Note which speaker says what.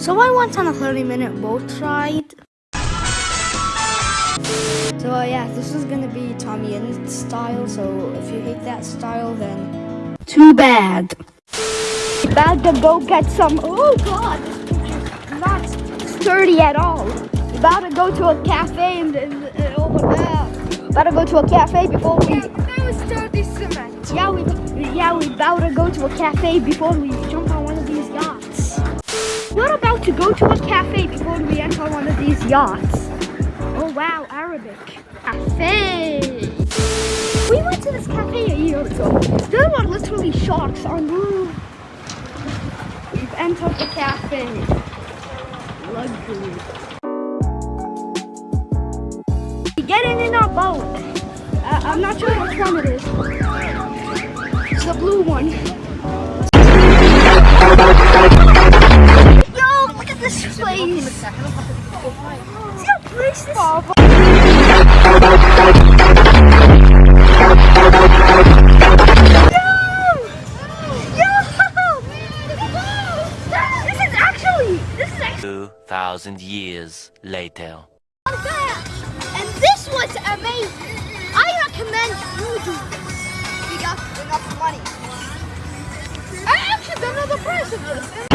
Speaker 1: So I went on a 30 minute boat ride. So uh, yeah, this is gonna be Tommy in style, so if you hate that style then too bad. About to go get some, oh god, this is not sturdy at all. About to go to a cafe and, and, and over there. About to go to a cafe before we,
Speaker 2: Yeah, that was sturdy cement.
Speaker 1: yeah we, yeah we about to go to a cafe before we jump on We're about to go to a cafe before we enter one of these yachts. Oh wow, Arabic. Cafe. We went to this cafe a year ago. There were literally sharks on the roof. We've entered the cafe. Luxury. We're Getting in our boat. Uh, I'm not sure which one it is. It's the blue one. Actually
Speaker 3: 2,000 years later.
Speaker 1: And this was amazing. I recommend you do this. We got enough money. I actually don't know the price of this.